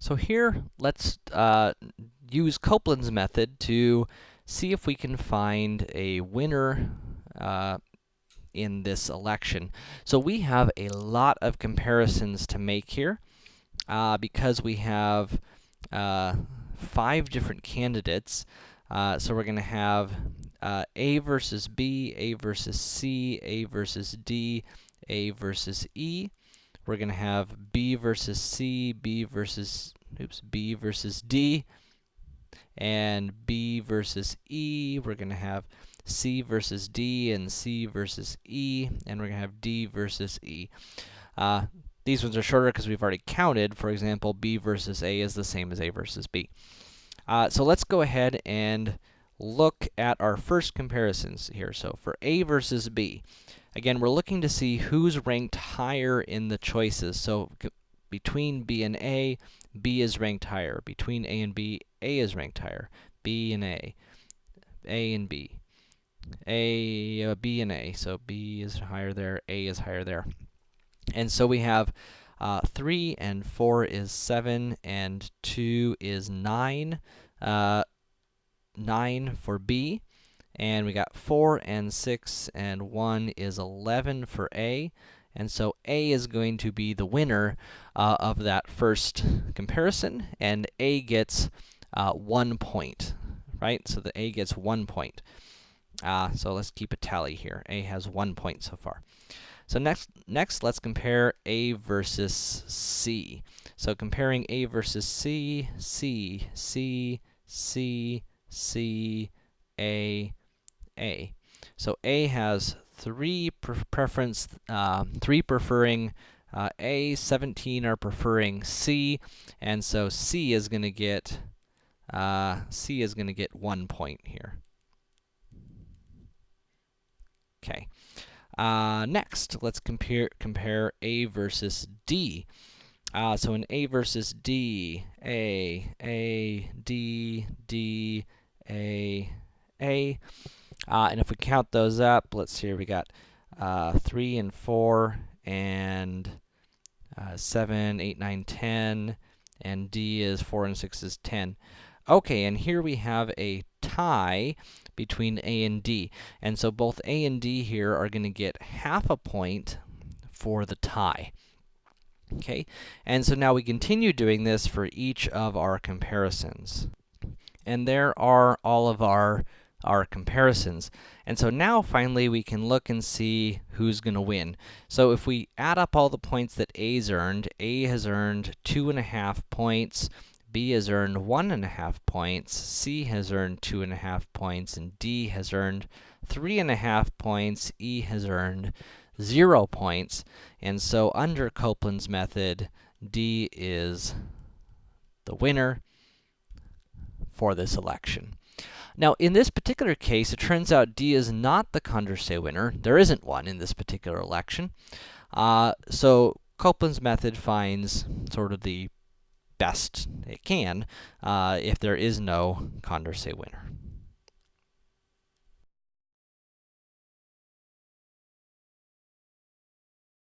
So here, let's uh, use Copeland's method to see if we can find a winner uh, in this election. So we have a lot of comparisons to make here, uh, because we have uh, five different candidates. Uh, so we're going to have uh, A versus B, A versus C, A versus D, A versus E. We're going to have B versus C, B versus, oops, B versus D, and B versus E. We're going to have C versus D and C versus E, and we're going to have D versus E. Uh, these ones are shorter because we've already counted. For example, B versus A is the same as A versus B. Uh, so let's go ahead and look at our first comparisons here. So for A versus B, Again, we're looking to see who's ranked higher in the choices. So between B and A, B is ranked higher. Between A and B, A is ranked higher. B and A, A and B, A, uh, B and A. So B is higher there, A is higher there. And so we have uh, 3 and 4 is 7, and 2 is 9. Uh, 9 for B. And we got 4 and 6 and 1 is 11 for A. And so A is going to be the winner uh, of that first comparison, and A gets uh, 1 point, right? So the A gets 1 point. Uh, so let's keep a tally here. A has 1 point so far. So next, next let's compare A versus C. So comparing A versus C, C, C, C, C, A, a. So A has three pre preference, uh, three preferring uh, A, 17 are preferring C, and so C is going to get, uh, C is going to get one point here. Okay. Uh, next, let's compare compare A versus D. Uh, so in A versus D, A, A, D, D, A, A. Uh, and if we count those up, let's see here, we got uh, 3 and 4 and uh, 7, 8, 9, 10, and D is 4 and 6 is 10. Okay, and here we have a tie between A and D. And so both A and D here are going to get half a point for the tie. Okay, and so now we continue doing this for each of our comparisons. And there are all of our our comparisons. And so now, finally, we can look and see who's going to win. So if we add up all the points that A's earned, A has earned 2.5 points, B has earned 1.5 points, C has earned 2.5 points, and D has earned 3.5 points, E has earned 0 points. And so under Copeland's method, D is the winner for this election. Now, in this particular case, it turns out D is not the Condorcet winner. There isn't one in this particular election. Uh, so Copeland's method finds sort of the best it can uh, if there is no Condorcet winner.